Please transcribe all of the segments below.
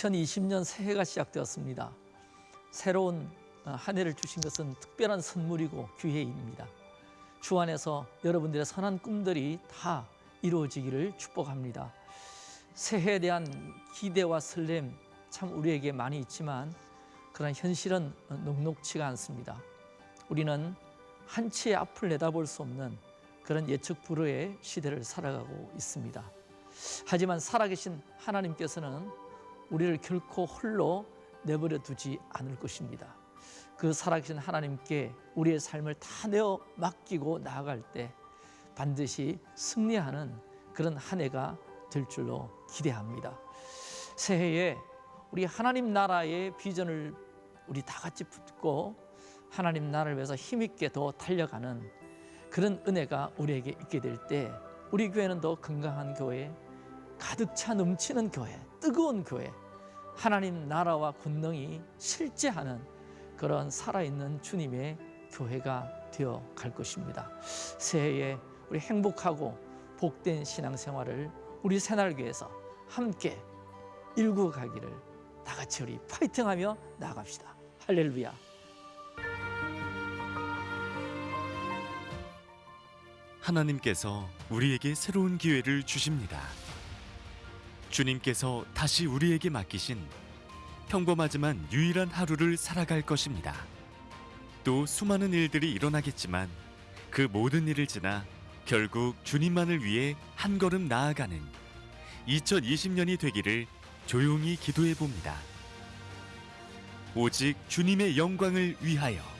2020년 새해가 시작되었습니다. 새로운 어, 한 해를 주신 것은 특별한 선물이고 기회입니다. 주 안에서 여러분들의 선한 꿈들이 다 이루어지기를 축복합니다. 새해에 대한 기대와 설렘 참 우리에게 많이 있지만 그런 현실은 녹록치가 않습니다. 우리는 한치의 앞을 내다볼 수 없는 그런 예측 불허의 시대를 살아가고 있습니다. 하지만 살아계신 하나님께서는 우리를 결코 홀로 내버려 두지 않을 것입니다. 그 살아계신 하나님께 우리의 삶을 다 내어 맡기고 나아갈 때 반드시 승리하는 그런 한 해가 될 줄로 기대합니다. 새해에 우리 하나님 나라의 비전을 우리 다 같이 붙고 하나님 나라를 위해서 힘있게 더 달려가는 그런 은혜가 우리에게 있게 될 때 우리 교회는 더 건강한 교회, 가득 차 넘치는 교회, 뜨거운 교회, 하나님 나라와 권능이 실제하는 그런 살아있는 주님의 교회가 되어 갈 것입니다. 새해에 우리 행복하고 복된 신앙생활을 우리 새날교회에서 함께 일구 가기를 다 같이 우리 파이팅하며 나아갑시다. 할렐루야. 하나님께서 우리에게 새로운 기회를 주십니다. 주님께서 다시 우리에게 맡기신 평범하지만 유일한 하루를 살아갈 것입니다. 또 수많은 일들이 일어나겠지만 그 모든 일을 지나 결국 주님만을 위해 한 걸음 나아가는 2020년이 되기를 조용히 기도해 봅니다. 오직 주님의 영광을 위하여.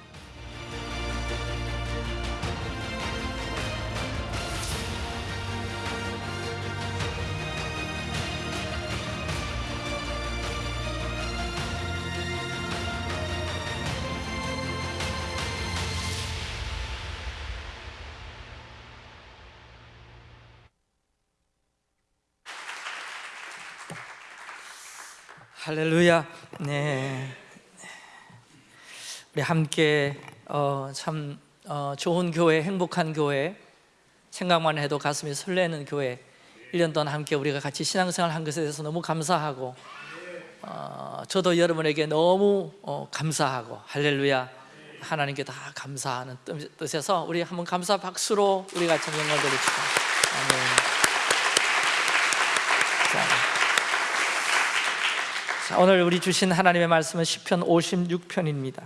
할렐루야. 네. 우리 함께 어, 참 어, 좋은 교회, 행복한 교회, 생각만 해도 가슴이 설레는 교회 1년 동안 함께 우리가 같이 신앙생활 한 것에 대해서 너무 감사하고 어, 저도 여러분에게 너무 어, 감사하고 할렐루야 하나님께 다 감사하는 뜻- 뜻에서 우리 한번 감사 박수로 우리 같이 영광 돌립시다 아멘 자, 자, 오늘 우리 주신 하나님의 말씀은 시편 56편입니다.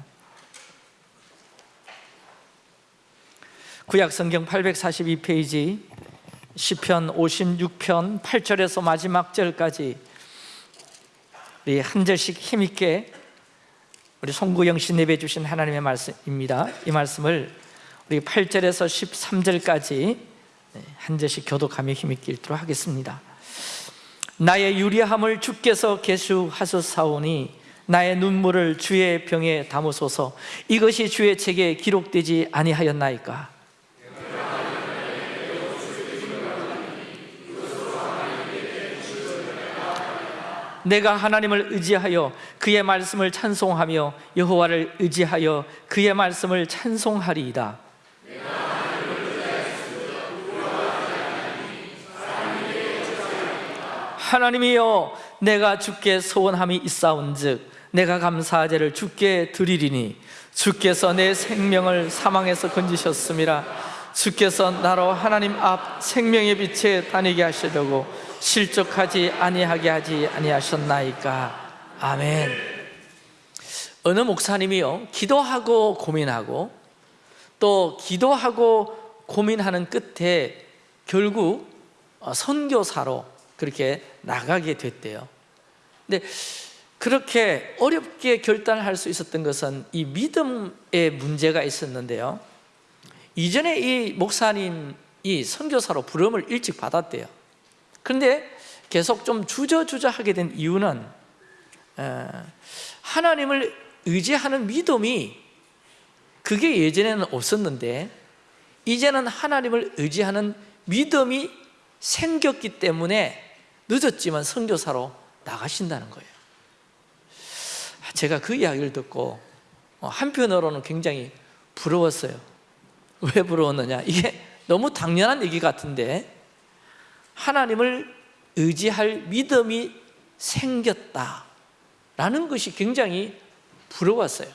구약 성경 842페이지 시편 56편 8절에서 마지막 절까지 우리 한 절씩 힘있게 우리 송구영 씨 내배 주신 하나님의 말씀입니다. 이 말씀을 우리 8절에서 13절까지 한 절씩 교독하며 힘있게 읽도록 하겠습니다. 나의 유리함을 주께서 계수하셨사오니 나의 눈물을 주의 병에 담으소서. 이것이 주의 책에 기록되지 아니하였나이까? 내가 하나님을 의지하여 그의 말씀을 찬송하며 여호와를 의지하여 그의 말씀을 찬송하리이다 하나님이여 내가 주께 소원함이 있사온즉 내가 감사제를 주께 드리리니 주께서 내 생명을 사망에서 건지셨음이라. 주께서 나로 하나님 앞 생명의 빛에 다니게 하시려고 실족하지 아니하게 하지 아니하셨나이까. 아멘. 어느 목사님이요 기도하고 고민하고 또 기도하고 고민하는 끝에 결국 어, 선교사로 그렇게 나가게 됐대요. 근데 그렇게 어렵게 결단할 수 있었던 것은 이 믿음의 문제가 있었는데요. 이전에 이 목사님이 선교사로 부름을 일찍 받았대요. 그런데 계속 좀 주저주저 하게 된 이유는 어, 하나님을 의지하는 믿음이 그게 예전에는 없었는데 이제는 하나님을 의지하는 믿음이 생겼기 때문에 늦었지만 선교사로 나가신다는 거예요. 제가 그 이야기를 듣고 어, 한편으로는 굉장히 부러웠어요. 왜 부러웠느냐? 이게 너무 당연한 얘기 같은데 하나님을 의지할 믿음이 생겼다 라는 것이 굉장히 부러웠어요.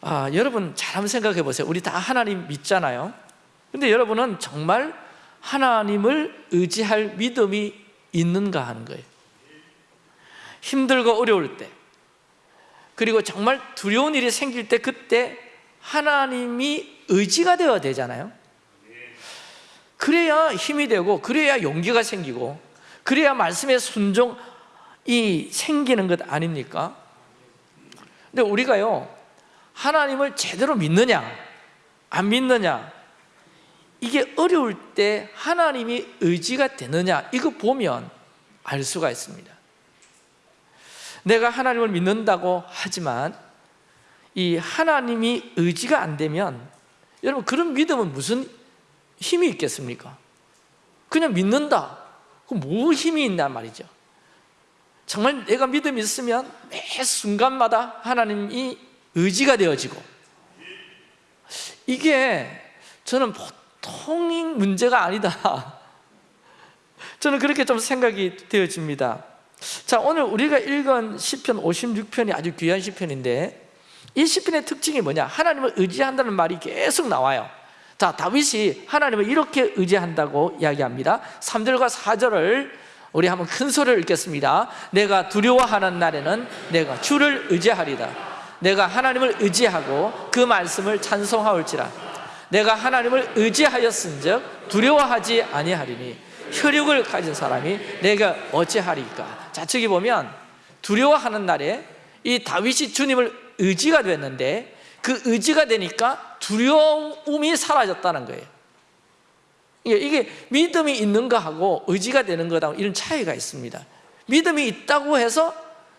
아, 여러분 잘 한번 생각해 보세요. 우리 다 하나님 믿잖아요. 근데 여러분은 정말 하나님을 의지할 믿음이 있는가 하는 거예요 힘들고 어려울 때 그리고 정말 두려운 일이 생길 때 그때 하나님이 의지가 되어야 되잖아요 그래야 힘이 되고 그래야 용기가 생기고 그래야 말씀에 순종이 생기는 것 아닙니까? 근데 우리가요 하나님을 제대로 믿느냐 안 믿느냐 이게 어려울 때 하나님이 의지가 되느냐? 이거 보면 알 수가 있습니다. 내가 하나님을 믿는다고 하지만 이 하나님이 의지가 안 되면 여러분 그런 믿음은 무슨 힘이 있겠습니까? 그냥 믿는다. 그럼 뭐 힘이 있단 말이죠. 정말 내가 믿음이 있으면 매 순간마다 하나님이 의지가 되어지고. 이게 저는 보 통인 문제가 아니다. 저는 그렇게 좀 생각이 되어집니다. 자 오늘 우리가 읽은 시편 56편이 아주 귀한 시편인데 이 시편의 특징이 뭐냐? 하나님을 의지한다는 말이 계속 나와요. 자 다윗이 하나님을 이렇게 의지한다고 이야기합니다. 3절과 4절을 우리 한번 큰 소리를 읽겠습니다. 내가 두려워하는 날에는 내가 주를 의지하리다 내가 하나님을 의지하고 그 말씀을 찬송하올지라 내가 하나님을 의지하였은즉 두려워하지 아니하리니 혈육을 가진 사람이 내가 어찌하리까? 자 저기 보면 두려워하는 날에 이 다윗이 주님을 의지가 됐는데 그 의지가 되니까 두려움이 사라졌다는 거예요. 이게 믿음이 있는가 하고 의지가 되는 거다 이런 차이가 있습니다. 믿음이 있다고 해서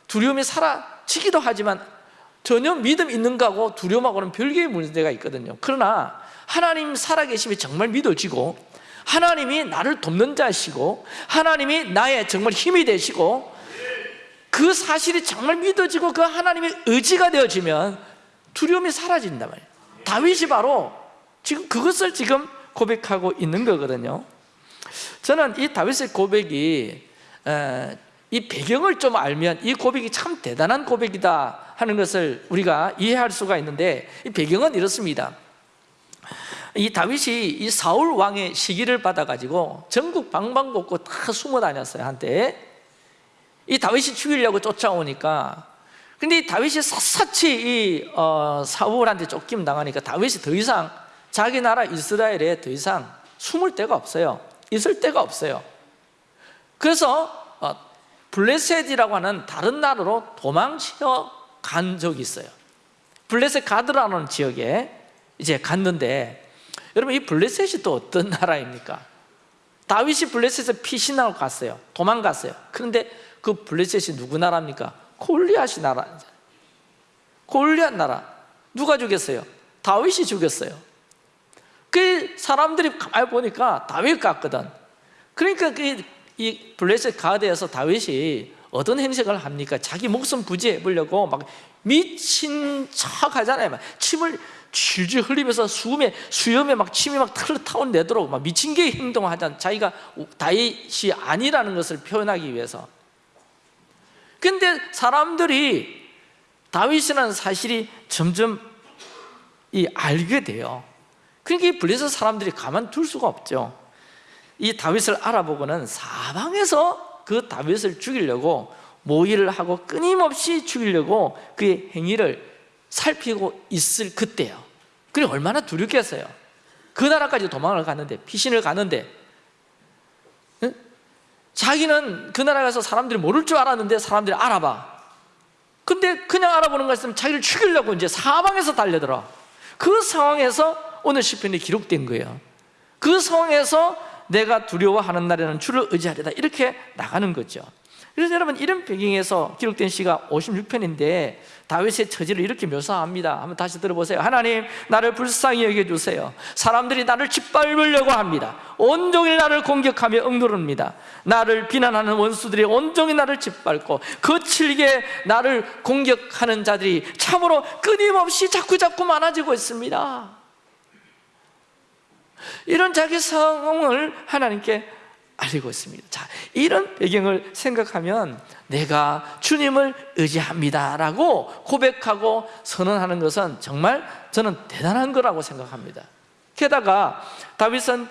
두려움이 사라지기도 하지만 전혀 믿음 있는가 하고 두려움하고는 별개의 문제가 있거든요. 그러나 하나님 살아계심이 정말 믿어지고 하나님이 나를 돕는 자시고 하나님이 나의 정말 힘이 되시고 그 사실이 정말 믿어지고 그 하나님의 의지가 되어지면 두려움이 사라진단 말이에요. 다윗이 바로 지금 그것을 지금 고백하고 있는 거거든요. 저는 이 다윗의 고백이 에, 이 배경을 좀 알면 이 고백이 참 대단한 고백이다 하는 것을 우리가 이해할 수가 있는데 이 배경은 이렇습니다 이 다윗이 이 사울 왕의 시기를 받아가지고 전국 방방곡곡 다 숨어 다녔어요 한때. 이 다윗이 죽이려고 쫓아오니까. 근데 이 다윗이 샅샅이 이 어, 사울한테 쫓김 당하니까 다윗이 더 이상 자기 나라 이스라엘에 더 이상 숨을 데가 없어요. 있을 데가 없어요. 그래서 어, 블레셋이라고 하는 다른 나라로 도망쳐 간 적이 있어요. 블레셋 가드라는 지역에 이제 갔는데 여러분 이 블레셋이 또 어떤 나라입니까? 다윗이 블레셋에 피신하고 갔어요 도망갔어요 그런데 그 블레셋이 누구 나라입니까? 골리앗이 나라 골리앗 나라 누가 죽였어요? 다윗이 죽였어요 그 사람들이 가만히 보니까 다윗 같거든 그러니까 그 이 블레셋 가드에서 다윗이 어떤 행색을 합니까? 자기 목숨 부지해 보려고 막 미친 척 하잖아요. 막 침을 질질 흘리면서 수음에 수염에 막 침이 막 털 타온 내도록 막 미친 개 행동을 하잖아. 자기가 다윗이 아니라는 것을 표현하기 위해서. 근데 사람들이 다윗이라는 사실이 점점 이 알게 돼요. 그러니까 이 블레셋 사람들이 가만둘 수가 없죠. 이 다윗을 알아보고는 사방에서 그 다윗을 죽이려고 모의를 하고 끊임없이 죽이려고 그의 행위를 살피고 있을 그때요. 그래 얼마나 두렵겠어요. 그 나라까지 도망을 갔는데 피신을 갔는데 응? 자기는 그 나라 가서 사람들이 모를 줄 알았는데 사람들이 알아봐. 근데 그냥 알아보는 것은 자기를 죽이려고 이제 사방에서 달려들어. 그 상황에서 오늘 시편이 기록된 거예요. 그 상황에서 내가 두려워하는 날에는 주를 의지하리다 이렇게 나가는 거죠. 그래서 여러분 이런 배경에서 기록된 시가 56편인데 다윗의 처지를 이렇게 묘사합니다. 한번 다시 들어보세요. 하나님 나를 불쌍히 여겨주세요. 사람들이 나를 짓밟으려고 합니다. 온종일 나를 공격하며 억누릅니다. 나를 비난하는 원수들이 온종일 나를 짓밟고 거칠게 나를 공격하는 자들이 참으로 끊임없이 자꾸자꾸 많아지고 있습니다 이런 자기 상황을 하나님께 알리고 있습니다. 자, 이런 배경을 생각하면 내가 주님을 의지합니다 라고 고백하고 선언하는 것은 정말 저는 대단한 거라고 생각합니다. 게다가 다윗은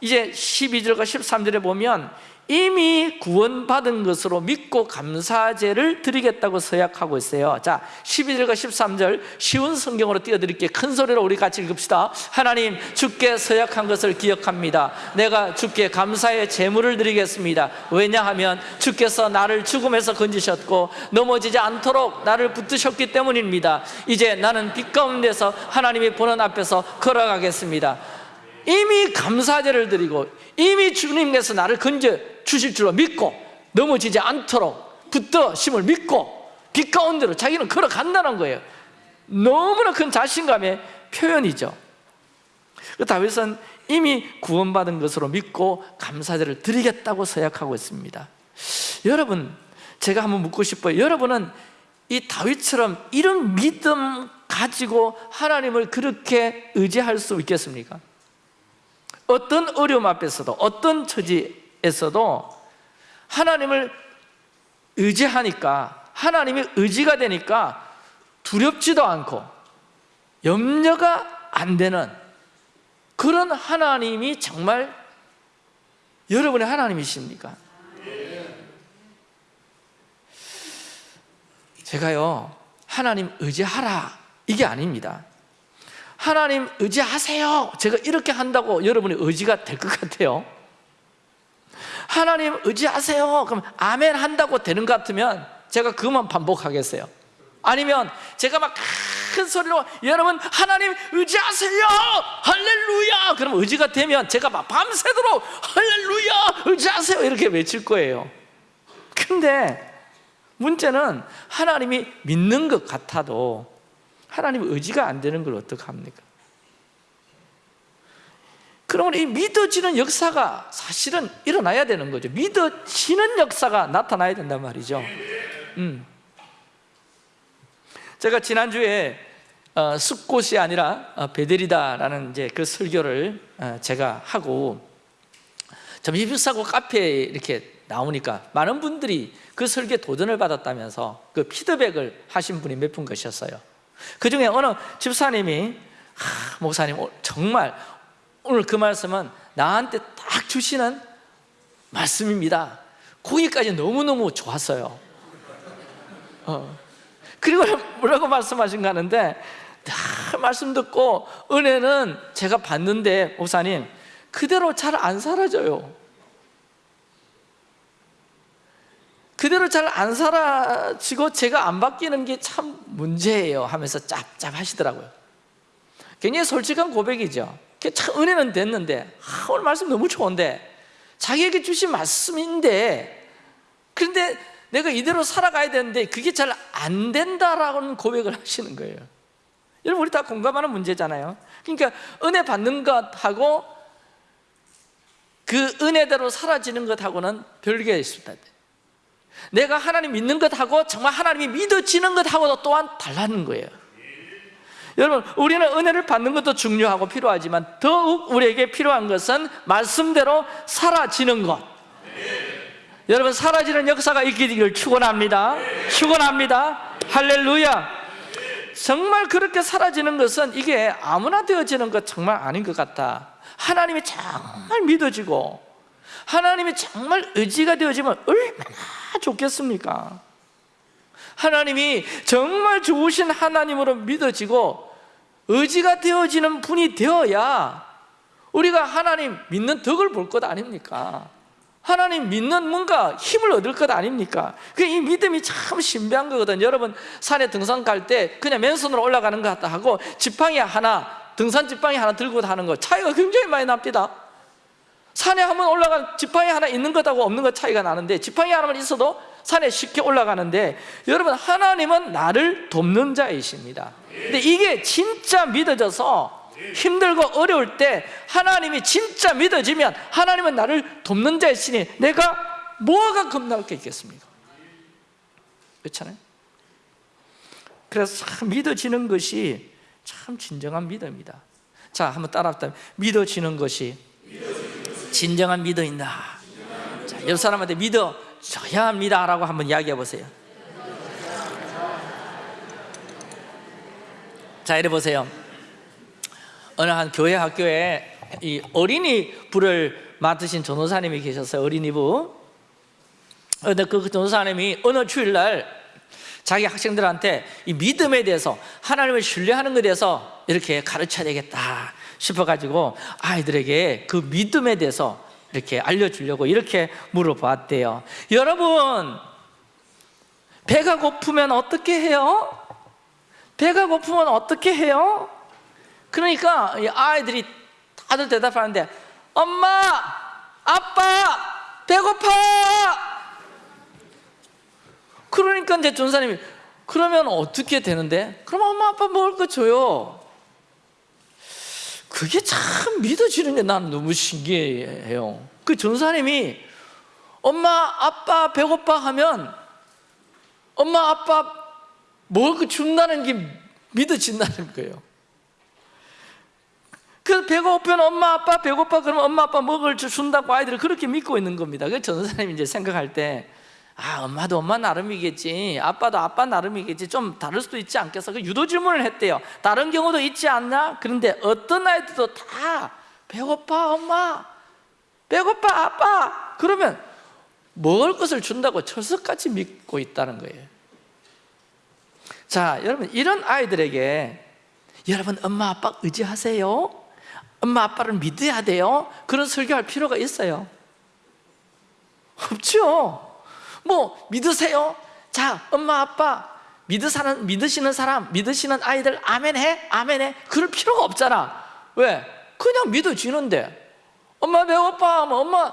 이제 12절과 13절에 보면 이미 구원받은 것으로 믿고 감사제를 드리겠다고 서약하고 있어요. 자 12절과 13절 쉬운 성경으로 띄워드릴게요 큰 소리로 우리 같이 읽읍시다. 하나님 주께 서약한 것을 기억합니다. 내가 주께 감사의 제물을 드리겠습니다. 왜냐하면 주께서 나를 죽음에서 건지셨고 넘어지지 않도록 나를 붙드셨기 때문입니다. 이제 나는 빛 가운데서 하나님이 보는 앞에서 걸어가겠습니다 이미 감사제를 드리고 이미 주님께서 나를 건져 주실 줄로 믿고 넘어지지 않도록 붙드심을 믿고 빛 가운데로 자기는 걸어간다는 거예요. 너무나 큰 자신감의 표현이죠. 그 다윗은 이미 구원받은 것으로 믿고 감사제를 드리겠다고 서약하고 있습니다. 여러분 제가 한번 묻고 싶어요. 여러분은 이 다윗처럼 이런 믿음 가지고 하나님을 그렇게 의지할 수 있겠습니까? 어떤 어려움 앞에서도 어떤 처지에서도 하나님을 의지하니까 하나님이 의지가 되니까 두렵지도 않고 염려가 안 되는 그런 하나님이 정말 여러분의 하나님이십니까? 제가요 하나님 의지하라 이게 아닙니다 하나님 의지하세요. 제가 이렇게 한다고 여러분의 의지가 될 것 같아요? 하나님 의지하세요. 그럼 아멘 한다고 되는 것 같으면 제가 그것만 반복하겠어요? 아니면 제가 막 큰 소리로 여러분 하나님 의지하세요! 할렐루야! 그럼 의지가 되면 제가 막 밤새도록 할렐루야! 의지하세요! 이렇게 외칠 거예요. 근데 문제는 하나님이 믿는 것 같아도 하나님 의지가 안 되는 걸 어떡합니까? 그러면 이 믿어지는 역사가 사실은 일어나야 되는 거죠 믿어지는 역사가 나타나야 된단 말이죠 음. 제가 지난주에 어, 숲곳이 아니라 어, 베델이다라는 이제 그 설교를 어, 제가 하고 점심 비싸고 카페에 이렇게 나오니까 많은 분들이 그 설교에 도전을 받았다면서 그 피드백을 하신 분이 몇 분 계셨어요 그 중에 어느 집사님이 하, 목사님 오- 정말 오늘 그 말씀은 나한테 딱 주시는 말씀입니다. 거기까지 너무너무 좋았어요. 어. 그리고 뭐라고 말씀하신가 하는데 다 말씀 듣고 은혜는 제가 봤는데 목사님 그대로 잘 안 사라져요 그대로 잘 안 사라지고 제가 안 바뀌는 게 참 문제예요 하면서 짭짭하시더라고요. 굉장히 솔직한 고백이죠. 참 은혜는 됐는데 아, 오늘 말씀 너무 좋은데 자기에게 주신 말씀인데 그런데 내가 이대로 살아가야 되는데 그게 잘 안 된다라는 고백을 하시는 거예요. 여러분 우리 다 공감하는 문제잖아요. 그러니까 은혜 받는 것하고 그 은혜대로 사라지는 것하고는 별개가 있습니다 내가 하나님 믿는 것하고 정말 하나님이 믿어지는 것하고도 또한 달라는 거예요. 여러분 우리는 은혜를 받는 것도 중요하고 필요하지만 더욱 우리에게 필요한 것은 말씀대로 사라지는 것. 여러분 사라지는 역사가 있기를 축원합니다. 축원합니다. 할렐루야. 정말 그렇게 사라지는 것은 이게 아무나 되어지는 것 정말 아닌 것 같다 하나님이 정말 믿어지고 하나님이 정말 의지가 되어지면 얼마나 좋겠습니까? 하나님이 정말 좋으신 하나님으로 믿어지고 의지가 되어지는 분이 되어야 우리가 하나님 믿는 덕을 볼 것 아닙니까? 하나님 믿는 뭔가 힘을 얻을 것 아닙니까? 그이 믿음이 참 신비한 거거든 여러분 산에 등산 갈 때 그냥 맨손으로 올라가는 것 같다 하고 지팡이 하나 등산 지팡이 하나 들고 가는 거 차이가 굉장히 많이 납니다 산에 한번 올라간 지팡이 하나 있는 것하고 없는 것 차이가 나는데 지팡이 하나만 있어도 산에 쉽게 올라가는데 여러분 하나님은 나를 돕는 자이십니다 근데 이게 진짜 믿어져서 힘들고 어려울 때 하나님이 진짜 믿어지면 하나님은 나를 돕는 자이시니 내가 뭐가 겁날 게 있겠습니까? 그렇잖아요? 그래서 참 믿어지는 것이 참 진정한 믿음이다 자 한번 따라합시다 믿어지는 것이 진정한 믿음이다 자, 옆 사람한테 믿어줘야 합니다 라고 한번 이야기해 보세요. 자, 이래 보세요. 어느 한 교회 학교에 이 어린이 부를 맡으신 전도사님이 계셨어요. 어린이부. 근데 그 전도사님이 어느 주일날 자기 학생들한테 이 믿음에 대해서 하나님을 신뢰하는 것에 대해서 이렇게 가르쳐야 되겠다 싶어가지고 아이들에게 그 믿음에 대해서 이렇게 알려주려고 이렇게 물어봤대요. 여러분, 배가 고프면 어떻게 해요? 배가 고프면 어떻게 해요? 그러니까 이 아이들이 다들 대답하는데 엄마, 아빠, 배고파! 그러니까 이제 전사님이 그러면 어떻게 되는데? 그럼 엄마 아빠 먹을 거 줘요. 그게 참 믿어지는 게난 너무 신기해요. 그 전사님이 엄마 아빠 배고파 하면 엄마 아빠 먹을 거 준다는 게 믿어진다는 거예요. 그 배고프면 엄마 아빠 배고파 그러면 엄마 아빠 먹을 줄 준다고 아이들을 그렇게 믿고 있는 겁니다. 그 전사님이 이제 생각할 때 아, 엄마도 엄마 나름이겠지. 아빠도 아빠 나름이겠지. 좀 다를 수도 있지 않겠어. 그 유도 질문을 했대요. 다른 경우도 있지 않나? 그런데 어떤 아이들도 다 배고파, 엄마. 배고파, 아빠. 그러면 먹을 것을 준다고 철석같이 믿고 있다는 거예요. 자, 여러분, 이런 아이들에게 여러분, 엄마, 아빠 의지하세요. 엄마, 아빠를 믿어야 돼요. 그런 설교할 필요가 있어요. 없죠. 뭐 믿으세요? 자, 엄마 아빠 믿으사는 믿으시는 사람, 믿으시는 아이들 아멘해, 아멘해. 그럴 필요가 없잖아. 왜? 그냥 믿어지는데. 엄마 배고파 하면 엄마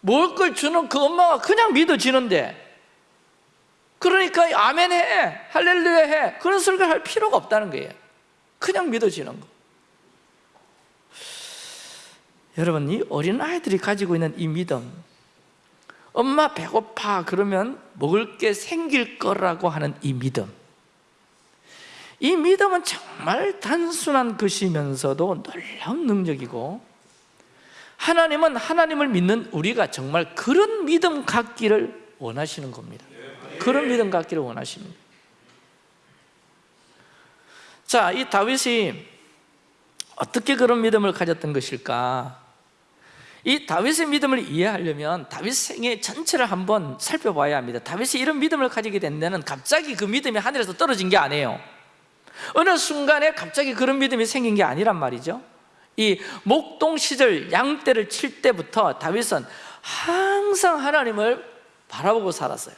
먹을 걸 주는 그 엄마가 그냥 믿어지는데. 그러니까 아멘해, 할렐루야 해. 그런 설교를 할 필요가 없다는 거예요. 그냥 믿어지는 거. 여러분, 이 어린 아이들이 가지고 있는 이 믿음, 엄마 배고파 그러면 먹을 게 생길 거라고 하는 이 믿음. 이 믿음은 정말 단순한 것이면서도 놀라운 능력이고 하나님은 하나님을 믿는 우리가 정말 그런 믿음 갖기를 원하시는 겁니다. 그런 믿음 갖기를 거예요 자, 이 다윗이 어떻게 그런 믿음을 가졌던 것일까? 이 다윗의 믿음을 이해하려면 다윗 생애 전체를 한번 살펴봐야 합니다. 다윗이 이런 믿음을 가지게 된 데는 갑자기 그 믿음이 하늘에서 떨어진 게 아니에요. 어느 순간에 갑자기 그런 믿음이 생긴 게 아니란 말이죠. 이 목동 시절 양떼를 칠 때부터 다윗은 항상 하나님을 바라보고 살았어요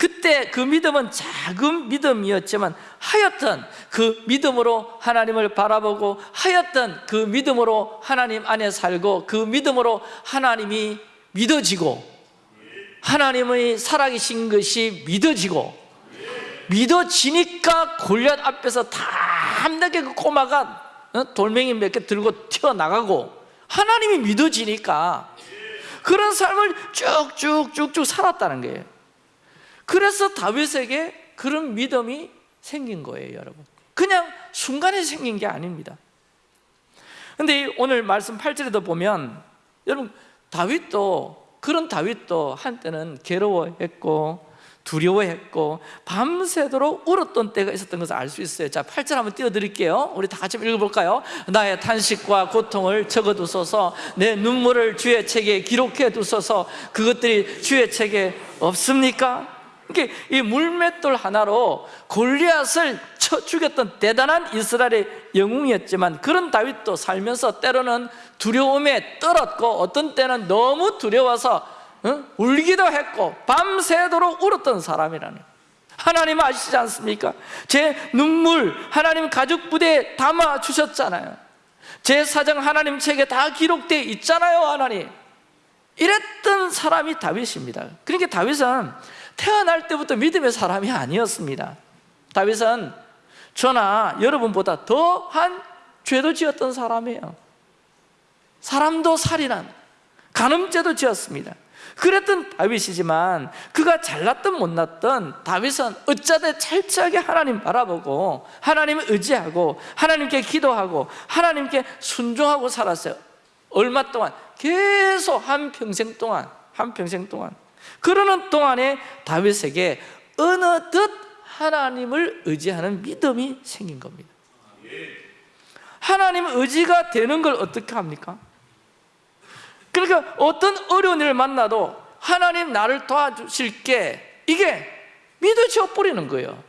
그때 그 믿음은 작은 믿음이었지만 하여튼 그 믿음으로 하나님을 바라보고 하여튼 그 믿음으로 하나님 안에 살고 그 믿음으로 하나님이 믿어지고 하나님의 살아계신 것이 믿어지고 믿어지니까 골리앗 앞에서 담대하게 그 꼬마가 어? 돌멩이 몇 개 들고 튀어나가고 하나님이 믿어지니까 그런 삶을 쭉쭉쭉쭉 살았다는 거예요 그래서 다윗에게 그런 믿음이 생긴 거예요 여러분 그냥 순간에 생긴 게 아닙니다 근데 오늘 말씀 8절에도 보면 여러분 다윗도 그런 다윗도 한때는 괴로워했고 두려워했고 밤새도록 울었던 때가 있었던 것을 알 수 있어요 자 8절 한번 띄워드릴게요 우리 다 같이 읽어볼까요? 나의 탄식과 고통을 적어두소서 내 눈물을 주의 책에 기록해 두소서 그것들이 주의 책에 없습니까? 이게 이 물맷돌 하나로 골리앗을 쳐 죽였던 대단한 이스라엘의 영웅이었지만 그런 다윗도 살면서 때로는 두려움에 떨었고 어떤 때는 너무 두려워서 어? 울기도 했고 밤새도록 울었던 사람이라는 하나님 아시지 않습니까? 제 눈물 하나님 가족 부대에 담아 주셨잖아요 제 사정 하나님 책에 다 기록되어 있잖아요 하나님 이랬던 사람이 다윗입니다 그러니까 다윗은 태어날 때부터 믿음의 사람이 아니었습니다. 다윗은 저나 여러분보다 더한 죄도 지었던 사람이에요. 사람도 살인한 간음죄도 지었습니다. 그랬던 다윗이지만 그가 잘났든 못났든 다윗은 어쩌든 철저하게 하나님 바라보고 하나님을 의지하고 하나님께 기도하고 하나님께 순종하고 살았어요. 얼마 동안? 계속 한 평생 동안 한평생 동안 그러는 동안에 다윗에게 어느덧 하나님을 의지하는 믿음이 생긴 겁니다. 하나님 의지가 되는 걸 어떻게 합니까? 그러니까 어떤 어려운 일을 만나도 하나님 나를 도와주실게. 이게 믿어져 버리는 거예요.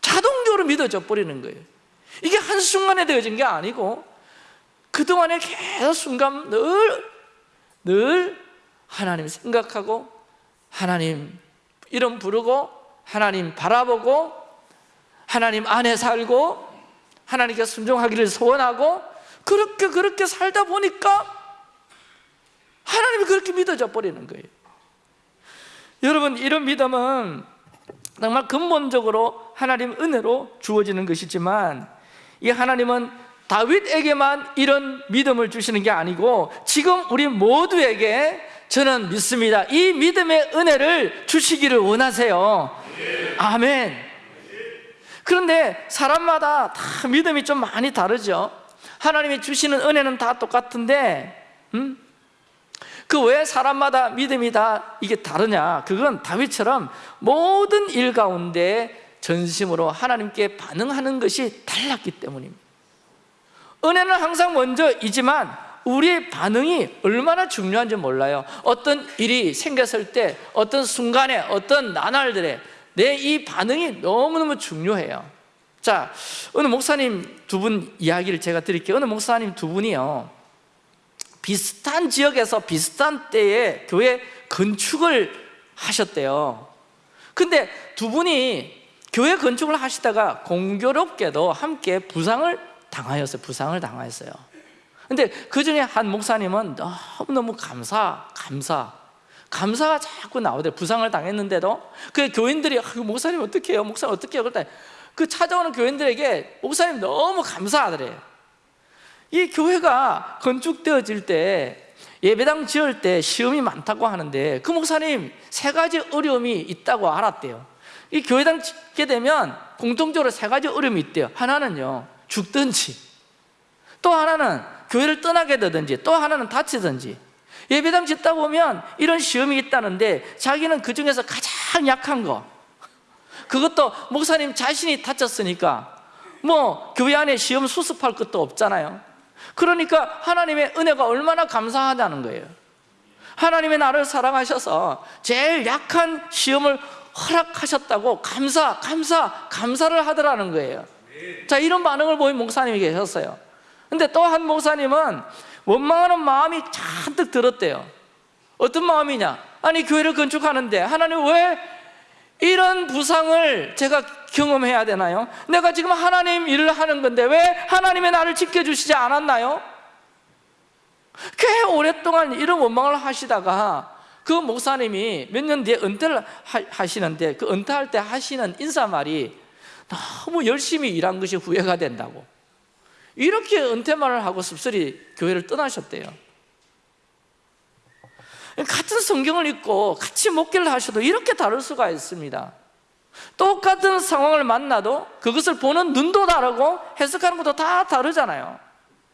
자동적으로 믿어져 버리는 거예요. 이게 한순간에 되어진 게 아니고 그동안에 계속 순간 늘, 늘 하나님 생각하고 하나님 이름 부르고 하나님 바라보고 하나님 안에 살고 하나님께 순종하기를 소원하고 그렇게 그렇게 살다 보니까 하나님이 그렇게 믿어져 버리는 거예요. 여러분 이런 믿음은 정말 근본적으로 하나님 은혜로 주어지는 것이지만 이 하나님은 다윗에게만 이런 믿음을 주시는 게 아니고 지금 우리 모두에게 저는 믿습니다. 이 믿음의 은혜를 주시기를 원하세요. 아멘. 그런데 사람마다 다 믿음이 좀 많이 다르죠. 하나님이 주시는 은혜는 다 똑같은데 음? 그왜 사람마다 믿음이 다 이게 다르냐? 그건 다윗처럼 모든 일 가운데 전심으로 하나님께 반응하는 것이 달랐기 때문입니다. 은혜는 항상 먼저이지만 우리의 반응이 얼마나 중요한지 몰라요. 어떤 일이 생겼을 때 어떤 순간에 어떤 나날들에 내 이 반응이 너무너무 중요해요. 자, 어느 목사님 두 분 이야기를 제가 드릴게요. 어느 목사님 두 분이요. 비슷한 지역에서 비슷한 때에 교회 건축을 하셨대요. 근데 두 분이 교회 건축을 하시다가 공교롭게도 함께 부상을 당하였어요. 부상을 당하였어요 근데 그 중에 한 목사님은 너무너무 감사, 감사. 감사가 자꾸 나오대요 부상을 당했는데도. 그 교인들이 아, 목사님 어떻게 해요? 목사님 어떻게 해요? 그럴 때그 찾아오는 교인들에게 목사님 너무 감사하더래요 이 교회가 건축되어질 때 예배당 지을 때 시험이 많다고 하는데 그 목사님 세 가지 어려움이 있다고 알았대요. 이 교회당 짓게 되면 공통적으로 세 가지 어려움이 있대요. 하나는요 죽든지. 또 하나는 교회를 떠나게 되든지 또 하나는 다치든지. 예배당 짓다 보면 이런 시험이 있다는데 자기는 그 중에서 가장 약한 거. 그것도 목사님 자신이 다쳤으니까. 뭐 교회 안에 시험 수습할 것도 없잖아요. 그러니까 하나님의 은혜가 얼마나 감사하다는 거예요. 하나님의 나를 사랑하셔서 제일 약한 시험을 허락하셨다고 감사, 감사, 감사를 하더라는 거예요. 자 이런 반응을 보인 목사님이 계셨어요 근데 또 한 목사님은 원망하는 마음이 잔뜩 들었대요 어떤 마음이냐 아니 교회를 건축하는데 하나님 왜 이런 부상을 제가 경험해야 되나요? 내가 지금 하나님 일을 하는 건데 왜 하나님의 나를 지켜주시지 않았나요? 꽤 오랫동안 이런 원망을 하시다가 그 목사님이 몇 년 뒤에 은퇴를 하시는데 그 은퇴할 때 하시는 인사말이 너무 열심히 일한 것이 후회가 된다고 이렇게 은퇴말을 하고 씁쓸히 교회를 떠나셨대요 같은 성경을 읽고 같이 목회를 하셔도 이렇게 다를 수가 있습니다 똑같은 상황을 만나도 그것을 보는 눈도 다르고 해석하는 것도 다 다르잖아요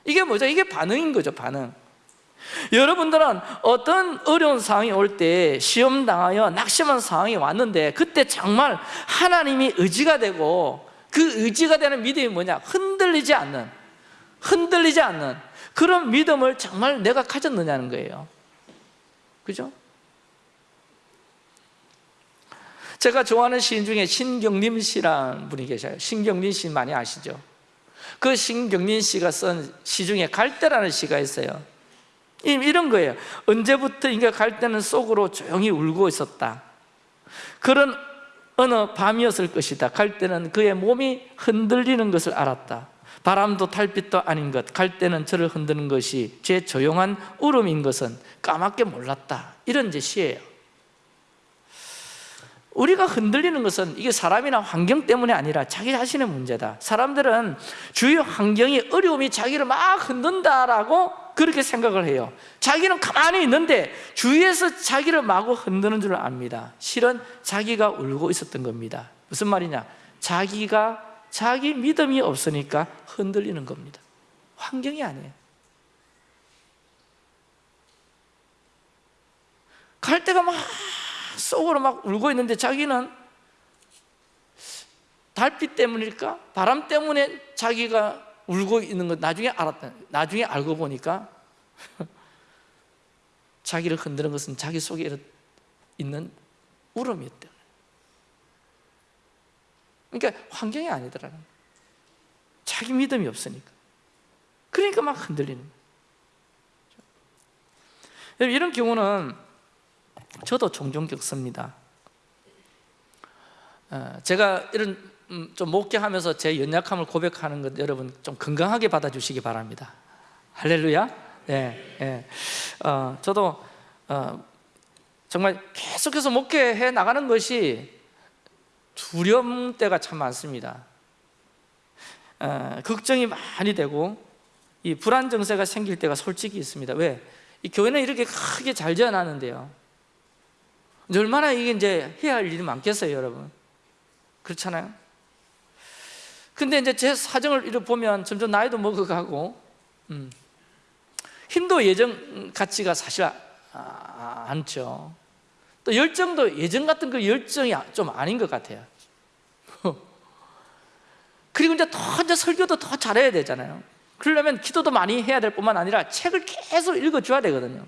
이게 뭐죠? 이게 반응인 거죠 반응 여러분들은 어떤 어려운 상황이 올 때 시험 당하여 낙심한 상황이 왔는데 그때 정말 하나님이 의지가 되고 그 의지가 되는 믿음이 뭐냐? 흔들리지 않는 흔들리지 않는 그런 믿음을 정말 내가 가졌느냐는 거예요. 그죠? 제가 좋아하는 시인 중에 신경림 씨라는 분이 계셔요. 신경림 씨 많이 아시죠? 그 신경림 씨가 쓴 시 중에 갈대라는 시가 있어요. 이런 거예요. 언제부터인가 갈대는 속으로 조용히 울고 있었다. 그런 어느 밤이었을 것이다. 갈대는 그의 몸이 흔들리는 것을 알았다 바람도 달빛도 아닌 것 갈대는 저를 흔드는 것이 제 조용한 울음인 것은 까맣게 몰랐다. 이런 제 시예요. 우리가 흔들리는 것은 이게 사람이나 환경 때문이 아니라 자기 자신의 문제다. 사람들은 주위 환경이 어려움이 자기를 막 흔든다라고 그렇게 생각을 해요. 자기는 가만히 있는데 주위에서 자기를 마구 흔드는 줄 압니다. 실은 자기가 울고 있었던 겁니다. 무슨 말이냐? 자기가 자기 믿음이 없으니까 흔들리는 겁니다 환경이 아니에요 갈대가 막 속으로 막 울고 있는데 자기는 달빛 때문일까? 바람 때문에 자기가 울고 있는 거 나중에 알았다. 나중에 알고 보니까 자기를 흔드는 것은 자기 속에 있는 울음이었대. 그러니까 환경이 아니더라는 거예요. 자기 믿음이 없으니까. 그러니까 막 흔들리는 거예요. 여러분, 이런 경우는 저도 종종 겪습니다. 어, 제가 이런 음, 좀 목회하면서 제 연약함을 고백하는 것 여러분 좀 건강하게 받아주시기 바랍니다. 할렐루야. 네, 네. 어, 저도 어, 정말 계속해서 목회해 나가는 것이 두려움 때가 참 많습니다. 어, 걱정이 많이 되고 이 불안 증세가 생길 때가 솔직히 있습니다. 왜? 이 교회는 이렇게 크게 잘 지어놨는데요. 얼마나 이게 이제 해야 할 일이 많겠어요, 여러분. 그렇잖아요. 근데 이제 제 사정을 이렇게 보면 점점 나이도 먹어가고, 음, 힘도 예전 같지가 사실 아, 않죠. 또 열정도 예전 같은 그 열정이 좀 아닌 것 같아요. 그리고 이제 더 이제 설교도 더 잘해야 되잖아요. 그러려면 기도도 많이 해야 될 뿐만 아니라 책을 계속 읽어줘야 되거든요.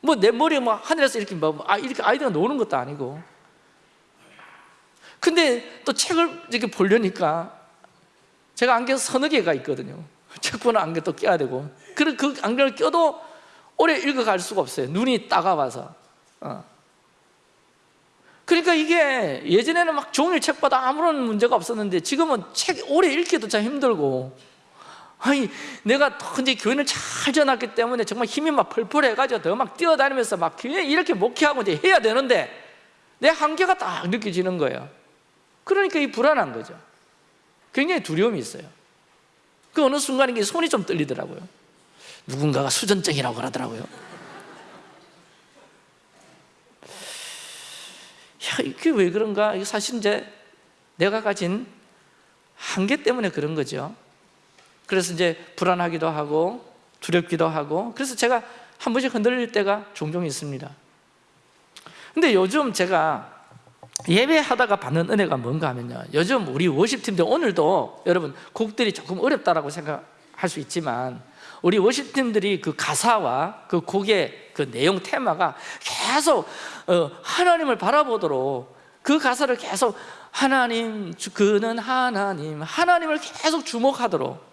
뭐 내 머리에 뭐 하늘에서 이렇게 뭐 아, 이렇게 아이디가 노는 것도 아니고. 근데 또 책을 이렇게 보려니까 제가 안경 서너 개가 있거든요. 책 보는 안경 또 껴야 되고. 그 안경을 껴도 오래 읽어갈 수가 없어요. 눈이 따가워서. 어. 그러니까 이게 예전에는 막 종일 책보다 아무런 문제가 없었는데 지금은 책 오래 읽기도 참 힘들고. 아니 내가 더 이제 교회를 잘 지어놨기 때문에 정말 힘이 막 펄펄해가지고 더 막 뛰어다니면서 막 교회 이렇게 목회하고 이제 해야 되는데 내 한계가 딱 느껴지는 거예요. 그러니까 이 불안한 거죠. 굉장히 두려움이 있어요. 그 어느 순간 이게 손이 좀 떨리더라고요. 누군가가 수전증이라고 그러더라고요 이게 왜 그런가? 이게 사실 이제 내가 가진 한계 때문에 그런 거죠. 그래서 이제 불안하기도 하고 두렵기도 하고 그래서 제가 한 번씩 흔들릴 때가 종종 있습니다. 근데 요즘 제가 예배하다가 받는 은혜가 뭔가 하면요. 요즘 우리 worship팀들 오늘도 여러분 곡들이 조금 어렵다라고 생각할 수 있지만 우리 worship팀들이 그 가사와 그 곡의 그 내용 테마가 계속 어, 하나님을 바라보도록 그 가사를 계속 하나님 주- 그는 하나님 하나님을 계속 주목하도록.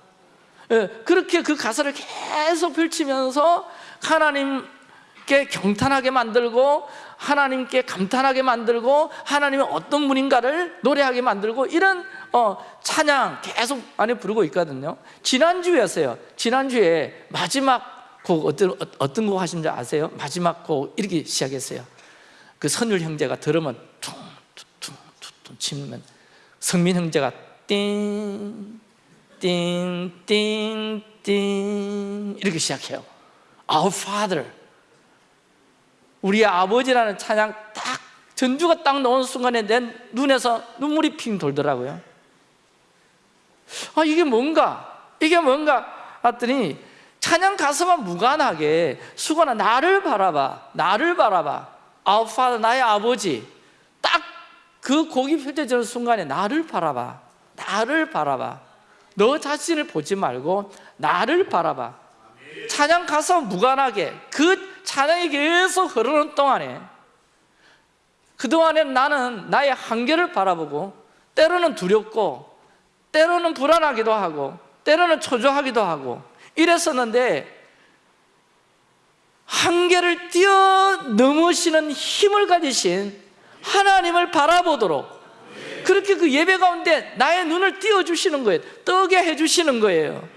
예, 그렇게 그 가사를 계속 펼치면서 하나님께 경탄하게 만들고 하나님께 감탄하게 만들고 하나님은 어떤 분인가를 노래하게 만들고 이런 어, 찬양 계속 안에 부르고 있거든요. 지난주였어요. 지난주에 마지막 곡 어떤, 어떤 곡 하신지 아세요? 마지막 곡 이렇게 시작했어요. 그 선율 형제가 들으면 퉁퉁퉁퉁 치면 성민 형제가 띵띵띵띵 이렇게 시작해요. Our Father. 우리의 아버지라는 찬양 딱 전주가 딱 나오는 순간에 내 눈에서 눈물이 핑 돌더라고요. 아 이게 뭔가? 이게 뭔가? 했더니 찬양 가사만 무관하게 수건아 나를 바라봐 나를 바라봐. Father 나의 아버지. 딱 그 곡이 펼쳐지는 순간에 나를 바라봐 나를 바라봐. 너 자신을 보지 말고 나를 바라봐. 찬양 가사 무관하게 그 찬양이 계속 흐르는 동안에 그동안에 나는 나의 한계를 바라보고 때로는 두렵고 때로는 불안하기도 하고 때로는 초조하기도 하고 이랬었는데 한계를 뛰어넘으시는 힘을 가지신 하나님을 바라보도록 그렇게 그 예배 가운데 나의 눈을 띄워주시는 거예요. 뜨게 해주시는 거예요.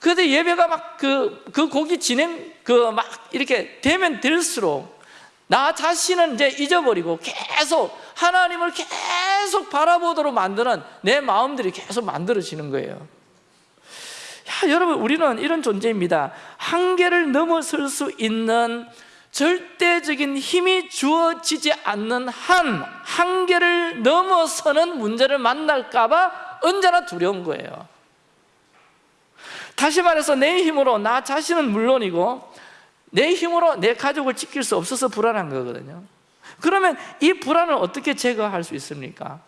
그런데 예배가 막 그 그 곡이 진행 그 막 이렇게 되면 될수록 나 자신은 이제 잊어버리고 계속 하나님을 계속 바라보도록 만드는 내 마음들이 계속 만들어지는 거예요. 야, 여러분 우리는 이런 존재입니다. 한계를 넘어설 수 있는 절대적인 힘이 주어지지 않는 한 한계를 넘어서는 문제를 만날까 봐 언제나 두려운 거예요. 다시 말해서 내 힘으로 나 자신은 물론이고 내 힘으로 내 가족을 지킬 수 없어서 불안한 거거든요. 그러면 이 불안을 어떻게 제거할 수 있습니까?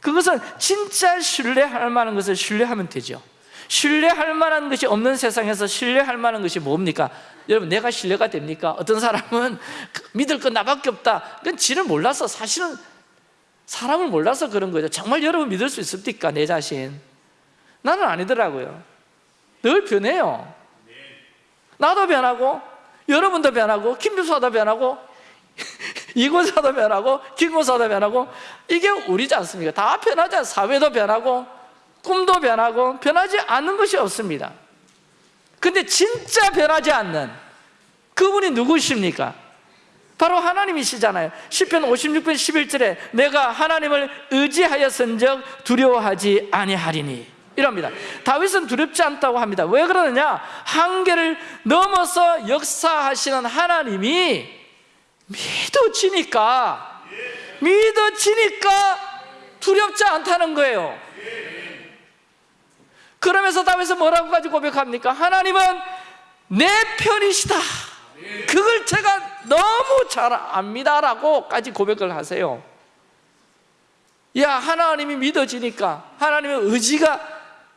그것은 진짜 신뢰할 만한 것을 신뢰하면 되죠 신뢰할 만한 것이 없는 세상에서 신뢰할 만한 것이 뭡니까? 여러분 내가 신뢰가 됩니까? 어떤 사람은 믿을 건 나밖에 없다 그건 지를 몰라서 사실은 사람을 몰라서 그런 거죠 정말 여러분 믿을 수 있습니까? 내 자신 나는 아니더라고요 늘 변해요 나도 변하고 여러분도 변하고 김주사도 변하고 이군사도 변하고 김군사도 변하고 이게 우리지 않습니까? 다 변하지 사회도 변하고 꿈도 변하고 변하지 않는 것이 없습니다. 근데 진짜 변하지 않는 그분이 누구십니까? 바로 하나님이시잖아요. 10편 56편 11절에 내가 하나님을 의지하였은 적 두려워하지 아니하리니. 이럽니다. 다윗은 두렵지 않다고 합니다. 왜 그러느냐? 한계를 넘어서 역사하시는 하나님이 믿어지니까 믿어지니까 두렵지 않다는 거예요 그러면서 다윗은 뭐라고 가지고 고백합니까? 하나님은 내 편이시다. 그걸 제가 너무 잘 압니다 라고까지 고백을 하세요. 야 하나님이 믿어지니까 하나님의 의지가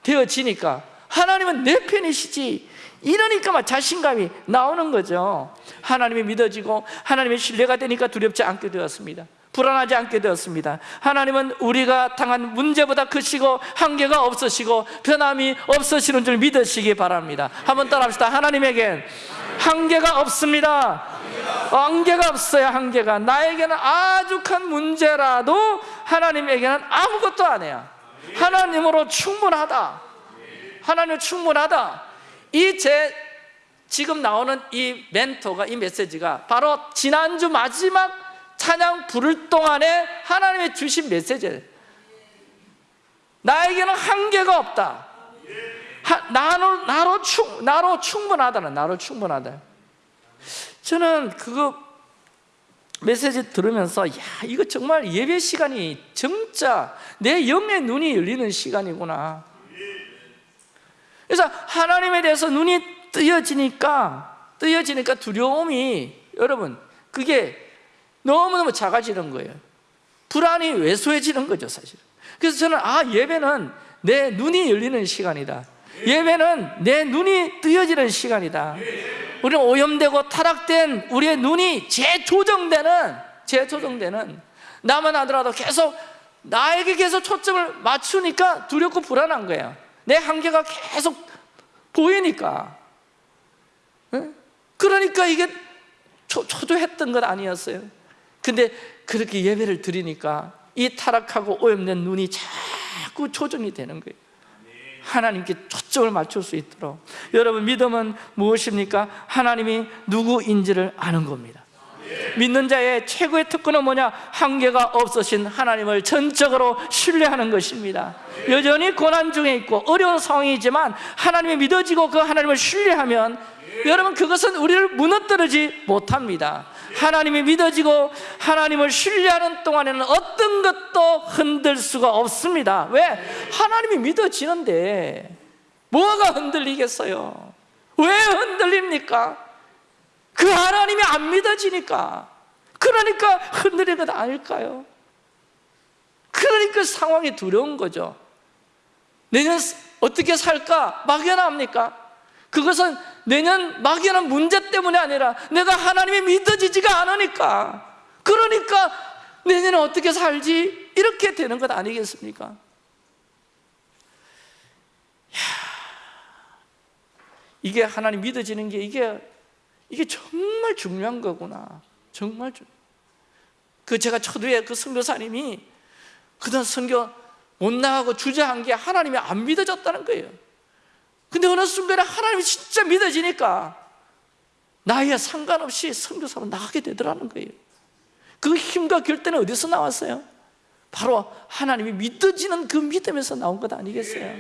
되어지니까 하나님은 내 편이시지. 이러니까 막 자신감이 나오는 거죠. 하나님이 믿어지고 하나님의 신뢰가 되니까 두렵지 않게 되었습니다 불안하지 않게 되었습니다. 하나님은 우리가 당한 문제보다 크시고 한계가 없으시고 변함이 없으시는 줄 믿으시기 바랍니다. 한번 따라합시다. 하나님에겐 한계가 없습니다. 한계가 없어요 한계가 나에게는 아주 큰 문제라도 하나님에게는 아무것도 아니야 하나님으로 충분하다. 하나님 충분하다. 이 제 지금 나오는 이 멘토가 이 메시지가 바로 지난주 마지막 찬양 부를 동안에 하나님의 주신 메시지예요 나에게는 한계가 없다. 하, 나로, 나로, 충, 나로 충분하다는 나로 충분하다. 저는 그거 메시지 들으면서 야 이거 정말 예배 시간이 진짜 내 영의 눈이 열리는 시간이구나. 그래서 하나님에 대해서 눈이 뜨여지니까 뜨여지니까 두려움이 여러분 그게 너무너무 작아지는 거예요. 불안이 왜소해지는 거죠 사실. 그래서 저는 아 예배는 내 눈이 열리는 시간이다. 예배는 내 눈이 뜨여지는 시간이다. 우리는 오염되고 타락된 우리의 눈이 재조정되는 재조정되는 나만 하더라도 계속 나에게 계속 초점을 맞추니까 두렵고 불안한 거예요. 내 한계가 계속 보이니까. 응? 그러니까 이게 초, 초조했던 건 아니었어요 근데 그렇게 예배를 드리니까 이 타락하고 오염된 눈이 자꾸 조정이 되는 거예요. 하나님께 초점을 맞출 수 있도록. 여러분 믿음은 무엇입니까? 하나님이 누구인지를 아는 겁니다. 믿는 자의 최고의 특권은 뭐냐? 한계가 없으신 하나님을 전적으로 신뢰하는 것입니다. 여전히 고난 중에 있고 어려운 상황이지만 하나님이 믿어지고 그 하나님을 신뢰하면 여러분 그것은 우리를 무너뜨리지 못합니다 하나님이 믿어지고 하나님을 신뢰하는 동안에는 어떤 것도 흔들 수가 없습니다 왜? 하나님이 믿어지는데 뭐가 흔들리겠어요? 왜 흔들립니까? 그 하나님이 안 믿어지니까 그러니까 흔들리는 것 아닐까요? 그러니까 상황이 두려운 거죠 내년 어떻게 살까 막연합니까? 그것은 내년 막연한 문제 때문이 아니라 내가 하나님이 믿어지지가 않으니까 그러니까 내년에 어떻게 살지? 이렇게 되는 것 아니겠습니까? 이야, 이게 하나님 믿어지는 게 이게 이게 정말 중요한 거구나 정말 중. 그 제가 초두에 그 선교사님이 그다음 선교 못 나가고 주저한 게 하나님이 안 믿어졌다는 거예요 근데 어느 순간에 하나님이 진짜 믿어지니까 나이와 상관없이 선교사로 나가게 되더라는 거예요 그 힘과 결단은 어디서 나왔어요? 바로 하나님이 믿어지는 그 믿음에서 나온 것 아니겠어요?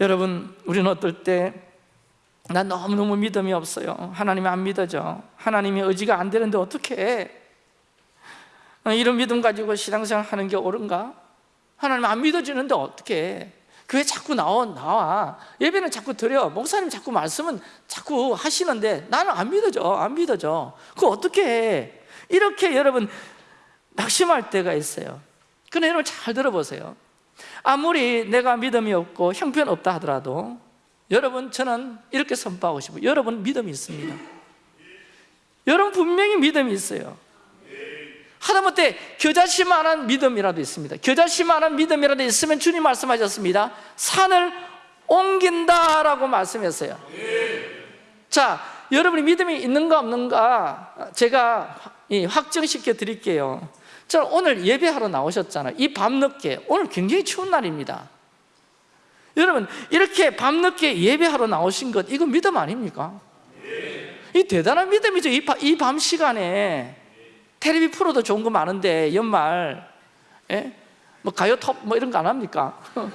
여러분 우리는 어떨 때난 너무너무 믿음이 없어요 하나님이 안 믿어져 하나님이 의지가 안 되는데 어떻게 해? 이런 믿음 가지고 신앙생활 하는 게 옳은가? 하나님 안 믿어지는데 어떻게 해? 교회 자꾸 나와, 나와. 예배는 자꾸 드려. 목사님 자꾸 말씀은 자꾸 하시는데 나는 안 믿어져 안 믿어져. 그거 어떻게 해? 이렇게 여러분 낙심할 때가 있어요. 그런데 여러분 잘 들어보세요. 아무리 내가 믿음이 없고 형편없다 하더라도 여러분 저는 이렇게 선포하고 싶어요. 여러분 믿음이 있습니다. 여러분 분명히 믿음이 있어요 하다못해 겨자씨만한 믿음이라도 있습니다. 겨자씨만한 믿음이라도 있으면 주님 말씀하셨습니다. 산을 옮긴다라고 말씀했어요. 자 여러분이 믿음이 있는가 없는가 제가 이 확정시켜 드릴게요. 자 오늘 예배하러 나오셨잖아요. 이 밤늦게 오늘 굉장히 추운 날입니다. 여러분 이렇게 밤늦게 예배하러 나오신 것 이거 믿음 아닙니까? 이 대단한 믿음이죠. 이 밤 시간에 텔레비 프로도 좋은 거 많은데 연말 예? 뭐 가요 톱 뭐 이런 거 안 합니까?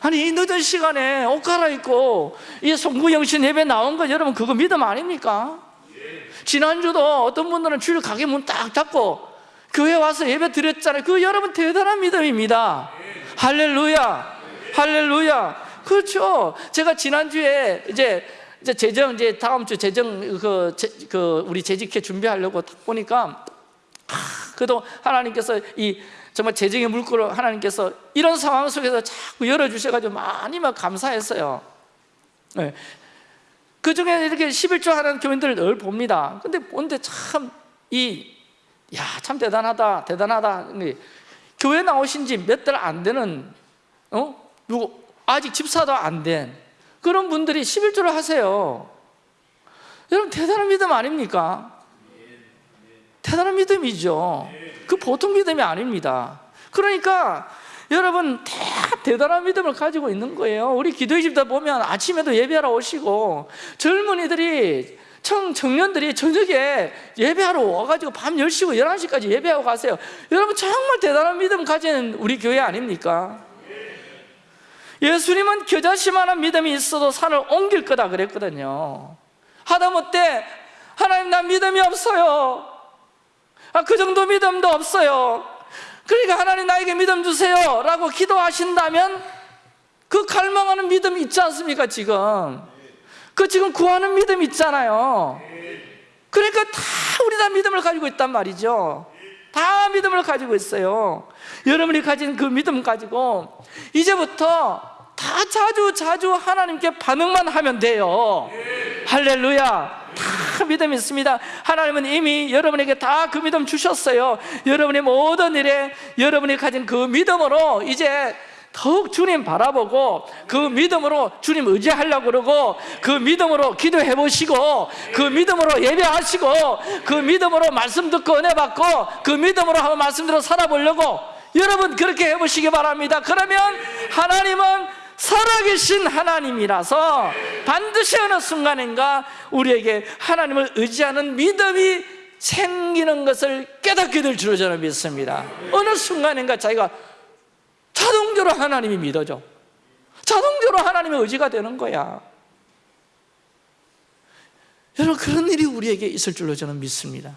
아니 이 늦은 시간에 옷 갈아입고 이 송구영신 예배 나온 거 여러분 그거 믿음 아닙니까? 지난주도 어떤 분들은 주일 가게 문 딱 닫고 교회 와서 예배 드렸잖아요 그 여러분 대단한 믿음입니다 할렐루야 할렐루야 그렇죠 제가 지난주에 이제 이제 재정 이제 다음 주 재정 그, 제, 그 우리 재직회 준비하려고 딱 보니까 아, 그래도 하나님께서 이 정말 재정의 물꼬를 하나님께서 이런 상황 속에서 자꾸 열어주셔가지고 많이 막 감사했어요 네. 그 중에 이렇게 11조 하는 교인들을 늘 봅니다 근데 보는데 참 이 야 참 대단하다 대단하다 교회 나오신 지 몇 달 안 되는 어? 누구 아직 집사도 안된 그런 분들이 11조를 하세요. 여러분 대단한 믿음 아닙니까? 대단한 믿음이죠. 그 보통 믿음이 아닙니다. 그러니까 여러분 다 대단한 믿음을 가지고 있는 거예요. 우리 기도의 집다 보면 아침에도 예배하러 오시고 젊은이들이 청, 청년들이 저녁에 예배하러 와가지고 밤 10시고 11시까지 예배하고 가세요. 여러분 정말 대단한 믿음 가진 우리 교회 아닙니까? 예수님은 겨자씨만한 믿음이 있어도 산을 옮길 거다 그랬거든요. 하다못해 하나님 나 믿음이 없어요. 아, 그 정도 믿음도 없어요. 그러니까 하나님 나에게 믿음 주세요 라고 기도하신다면 그 갈망하는 믿음이 있지 않습니까 지금? 그 지금 구하는 믿음 있잖아요. 그러니까 다 우리 다 믿음을 가지고 있단 말이죠 다 믿음을 가지고 있어요. 여러분이 가진 그 믿음 가지고 이제부터 다 자주 자주 하나님께 반응만 하면 돼요. 할렐루야. 다 믿음 있습니다. 하나님은 이미 여러분에게 다 그 믿음 주셨어요. 여러분의 모든 일에 여러분이 가진 그 믿음으로 이제 더욱 주님 바라보고 그 믿음으로 주님 의지하려고 그러고 그 믿음으로 기도해 보시고 그 믿음으로 예배하시고 그 믿음으로 말씀 듣고 은혜 받고 그 믿음으로 한번 말씀 들어 살아보려고 여러분 그렇게 해보시기 바랍니다. 그러면 하나님은 살아계신 하나님이라서 반드시 어느 순간인가 우리에게 하나님을 의지하는 믿음이 생기는 것을 깨닫게 될 줄로 저는 믿습니다. 어느 순간인가 자기가 자동적으로 하나님이 믿어져 자동적으로 하나님의 의지가 되는 거야. 여러분 그런 일이 우리에게 있을 줄로 저는 믿습니다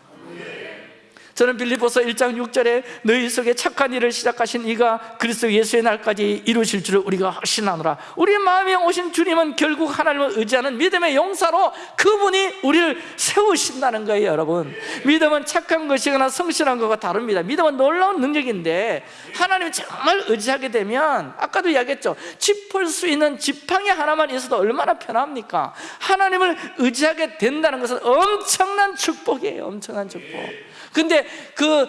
저는 빌립보서 1장 6절에 너희 속에 착한 일을 시작하신 이가 그리스도 예수의 날까지 이루실 줄을 우리가 확신하노라. 우리 마음에 오신 주님은 결국 하나님을 의지하는 믿음의 용사로 그분이 우리를 세우신다는 거예요 여러분. 믿음은 착한 것이거나 성실한 것과 다릅니다. 믿음은 놀라운 능력인데 하나님을 정말 의지하게 되면 아까도 이야기했죠. 짚을 수 있는 지팡이 하나만 있어도 얼마나 편합니까? 하나님을 의지하게 된다는 것은 엄청난 축복이에요. 엄청난 축복 근데 그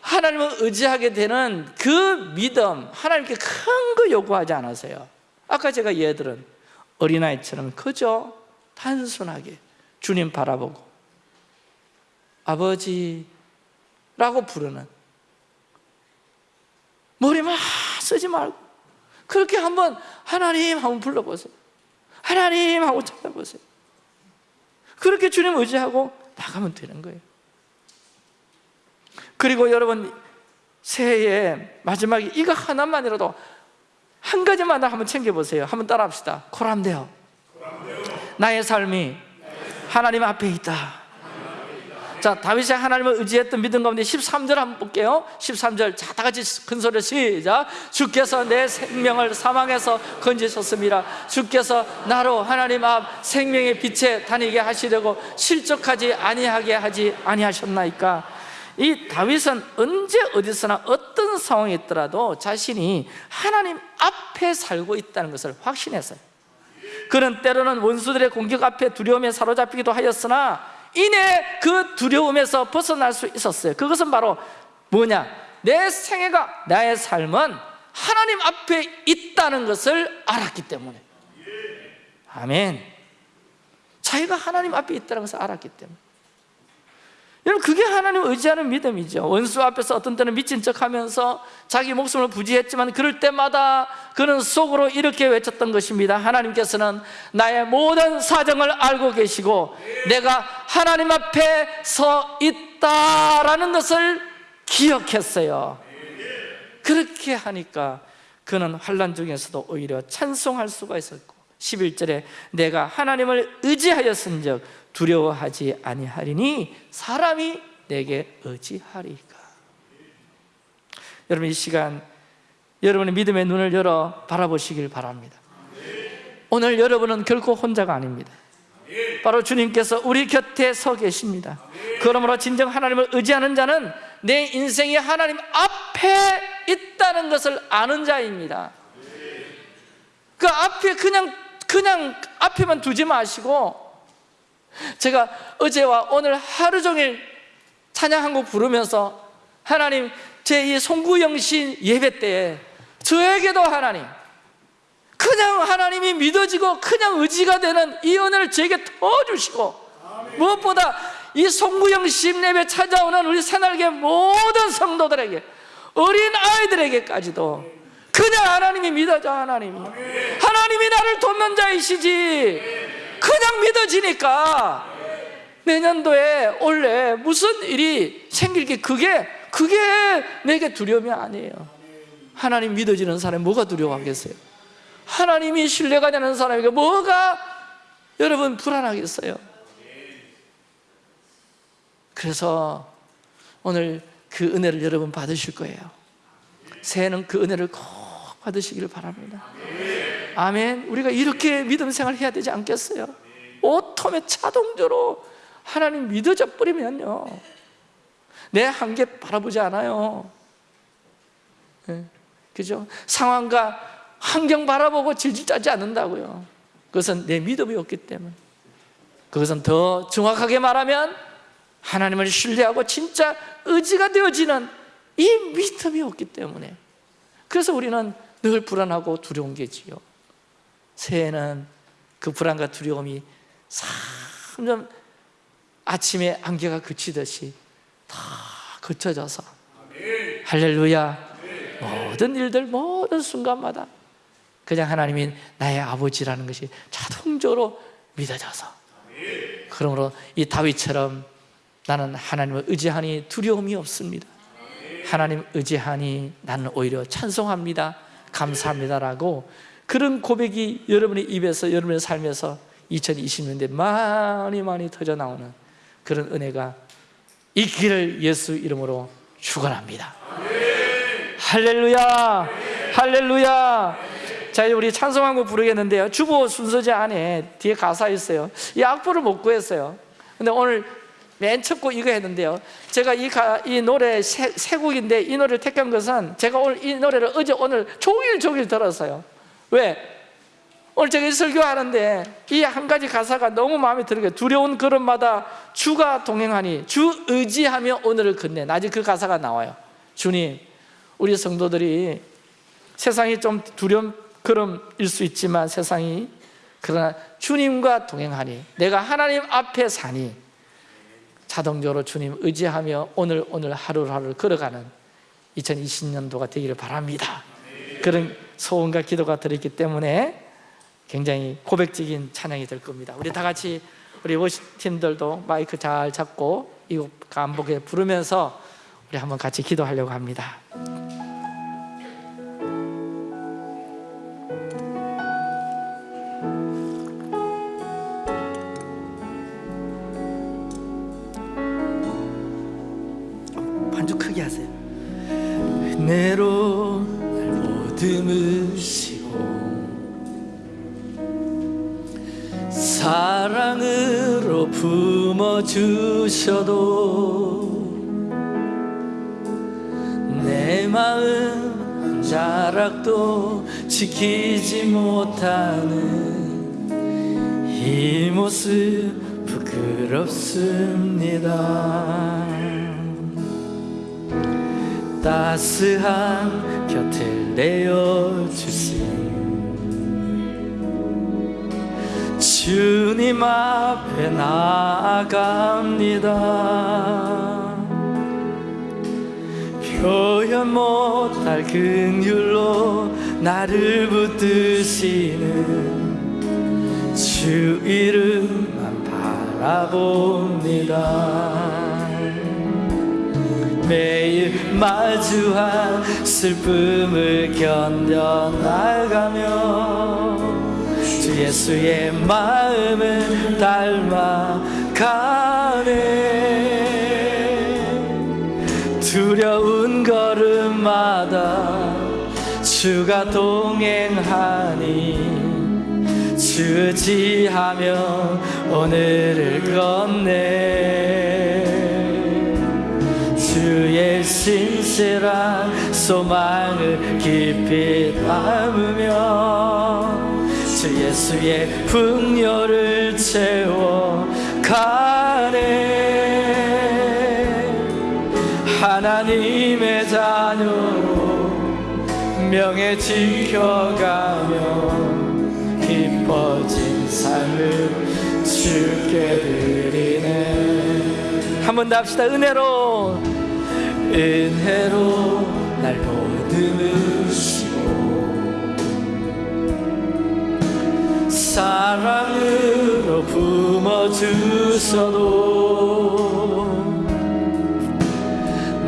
하나님을 의지하게 되는 그 믿음 하나님께 큰 거 요구하지 않으세요? 아까 제가 예들은 어린아이처럼 그저 단순하게 주님 바라보고 아버지라고 부르는 머리만 쓰지 말고 그렇게 한번 하나님 한번 불러보세요. 하나님 하고 찾아보세요. 그렇게 주님 의지하고 나가면 되는 거예요 그리고 여러분 새해에 마지막에 이거 하나만이라도 한 가지만 한번 챙겨보세요 한번 따라합시다 코람데요 나의 삶이 하나님 앞에 있다 자, 다윗이 하나님을 의지했던 믿음 가운데 13절 한번 볼게요. 13절. 자, 다 같이 큰 소리로 시작. 주께서 내 생명을 사망에서 건지셨습니다. 주께서 나로 하나님 앞 생명의 빛에 다니게 하시려고 실족하지 아니하게 하지 아니하셨나이까. 이 다윗은 언제 어디서나 어떤 상황에 있더라도 자신이 하나님 앞에 살고 있다는 것을 확신했어요. 그는 때로는 원수들의 공격 앞에 두려움에 사로잡히기도 하였으나 이내 그 두려움에서 벗어날 수 있었어요. 그것은 바로 뭐냐? 내 생애가 나의 삶은 하나님 앞에 있다는 것을 알았기 때문에. 아멘. 자기가 하나님 앞에 있다는 것을 알았기 때문에 여러분 그게 하나님 의지하는 믿음이죠. 원수 앞에서 어떤 때는 미친 척하면서 자기 목숨을 부지했지만 그럴 때마다 그는 속으로 이렇게 외쳤던 것입니다. 하나님께서는 나의 모든 사정을 알고 계시고 내가 하나님 앞에 서 있다라는 것을 기억했어요. 그렇게 하니까 그는 환란 중에서도 오히려 찬송할 수가 있었고 11절에 내가 하나님을 의지하였은 즉 두려워하지 아니하리니 사람이 내게 의지하리까? 여러분 이 시간 여러분의 믿음의 눈을 열어 바라보시길 바랍니다. 오늘 여러분은 결코 혼자가 아닙니다. 바로 주님께서 우리 곁에 서 계십니다. 그러므로 진정 하나님을 의지하는 자는 내 인생이 하나님 앞에 있다는 것을 아는 자입니다. 그 앞에 그냥 그냥 앞에만 두지 마시고 제가 어제와 오늘 하루 종일 찬양 한 곡 부르면서 하나님 제 이 송구영신 예배 때에 저에게도 하나님 그냥 하나님이 믿어지고 그냥 의지가 되는 이 은혜를 저에게 더 주시고 무엇보다 이 송구영신 예배 찾아오는 우리 새날개 모든 성도들에게 어린 아이들에게까지도 그냥 하나님이 믿어져 하나님이 하나님이 나를 돕는 자이시지 그냥 믿어지니까. 내년도에 올해 무슨 일이 생길 게 그게 그게 내게 두려움이 아니에요. 하나님 믿어지는 사람이 뭐가 두려워하겠어요? 하나님이 신뢰가 되는 사람에게 뭐가 여러분 불안하겠어요? 그래서 오늘 그 은혜를 여러분 받으실 거예요. 새해는 그 은혜를 꼭 받으시기를 바랍니다 아멘. 우리가 이렇게 믿음 생활 해야 되지 않겠어요? 오토매 자동적으로 하나님 믿어져 버리면요. 내 한계 바라보지 않아요. 네, 그죠? 상황과 환경 바라보고 질질 짜지 않는다고요. 그것은 내 믿음이 없기 때문에. 그것은 더 정확하게 말하면 하나님을 신뢰하고 진짜 의지가 되어지는 이 믿음이 없기 때문에. 그래서 우리는 늘 불안하고 두려운 게지요 새해는 그 불안과 두려움이 점점 아침에 안개가 그치듯이 다 그쳐져서 할렐루야. 모든 일들 모든 순간마다 그냥 하나님이 나의 아버지라는 것이 자동적으로 믿어져서 그러므로 이 다윗처럼 나는 하나님을 의지하니 두려움이 없습니다. 하나님 의지하니 나는 오히려 찬송합니다. 감사합니다라고 그런 고백이 여러분의 입에서 여러분의 삶에서 2020년대 많이 많이 터져 나오는 그런 은혜가 있기를 예수 이름으로 축원합니다. 할렐루야, 할렐루야. 자, 이제 우리 찬송한 곡 부르겠는데요. 주보 순서제 안에 뒤에 가사 있어요. 이 악보를 못 구했어요. 근데 오늘 맨 첫 곡 이거 했는데요. 제가 이, 가, 이 노래 세, 세 곡인데 이 노래를 택한 것은 제가 오늘 이 노래를 어제 오늘 종일 종일 들었어요. 왜? 오늘 제가 설교하는데 이 한 가지 가사가 너무 마음에 들어요. 두려운 걸음마다 주가 동행하니 주 의지하며 오늘을 끝내 아직 그 가사가 나와요. 주님 우리 성도들이 세상이 좀 두려운 걸음일 수 있지만 세상이 그러나 주님과 동행하니 내가 하나님 앞에 사니 자동적으로 주님 의지하며 오늘 오늘 하루하루 걸어가는 2020년도가 되기를 바랍니다. 그런 소원과 기도가 들어있기 때문에 굉장히 고백적인 찬양이 될 겁니다. 우리 다 같이 우리 워시팀들도 마이크 잘 잡고 이곡 간복에 부르면서 우리 한번 같이 기도하려고 합니다 긍휼로 나를 붙드시는 주 이름만 바라봅니다. 매일 마주한 슬픔을 견뎌나가며 주 예수의 마음을 닮아가네. 두려운 걸 음마다 주가 동행하니 주지하며 오늘을 걷네. 주의 신실한 소망을 깊이 담으며 주 예수의 풍요를 채워 가네. 하나님의 자녀로 명예 지켜가며 기뻐진 삶을 주께 드리네. 한 번 더 합시다. 은혜로. 은혜로 날 보듬으시고 사랑으로 품어주셔도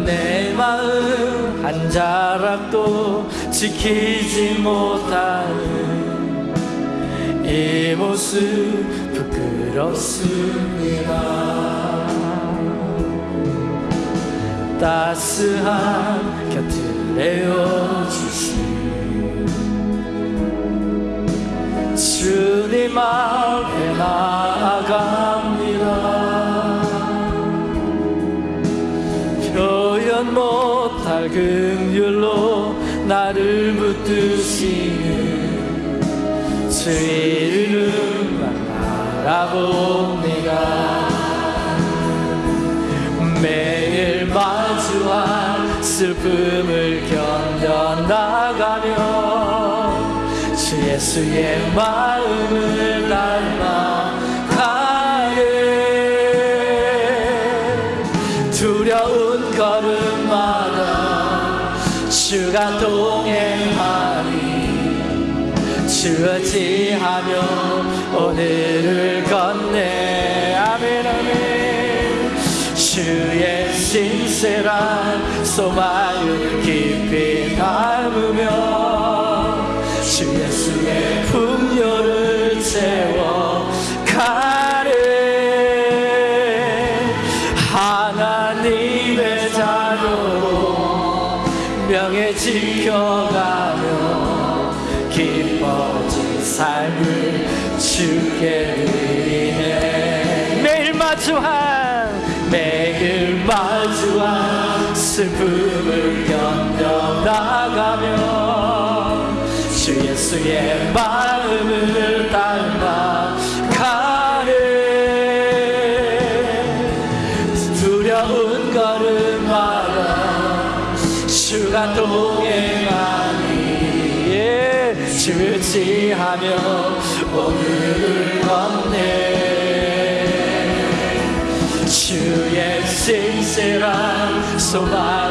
내 마음 한 자락도 지키지 못하는 이 모습 부끄럽습니다. 따스한 곁을 내어주신 주님 앞에 나아갑 긍휼로 나를 붙드시는 주 이름만 바라봅니다. 매일 마주한 슬픔을 견뎌나가며 주 예수의 마음을 닮아 주가 동행하니 주어지하며 오늘을 걷네. 아멘 아멘. 주의 신실한 소망을 깊이 담으며 주 예수의 풍요를 채워 예수의 마음을 닮아 가네. 두려운 걸음마다 주가 동행하니 예, 주지하며 오늘을 걷네. 주의 신실한 소망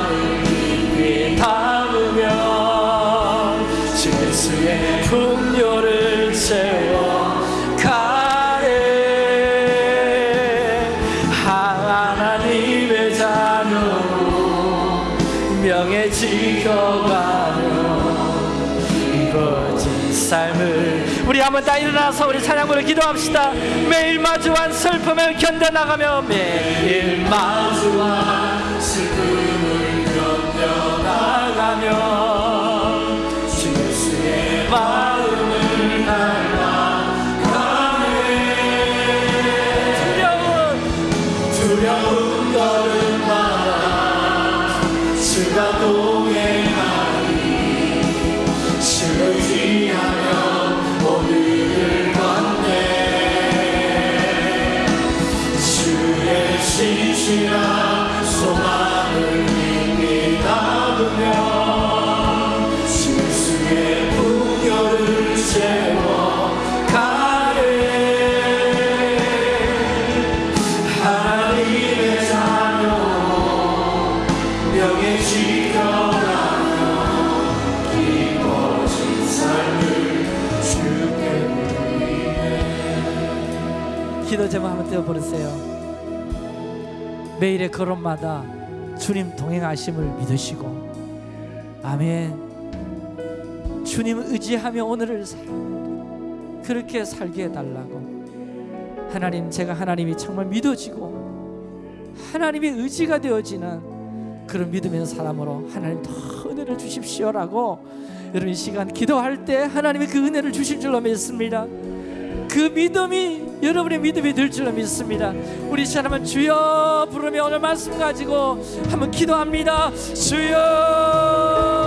일어나서 우리 찬양으로 기도합시다. 매일 마주한 슬픔을 견뎌나가며 매일 마주한 슬픔을 견뎌나가며 한번 떼어버리세요. 매일의 걸음마다 주님 동행하심을 믿으시고 아멘. 주님 의지하며 오늘을 살 그렇게 살게 해달라고. 하나님 제가 하나님이 정말 믿어지고 하나님의 의지가 되어지는 그런 믿음의 사람으로 하나님 더 은혜를 주십시오라고 여러분 이 시간 기도할 때 하나님이 그 은혜를 주실 줄로 믿습니다 그 믿음이 여러분의 믿음이 될 줄로 믿습니다. 우리 시간 한번 주여 부르며 오늘 말씀 가지고 한번 기도합니다. 주여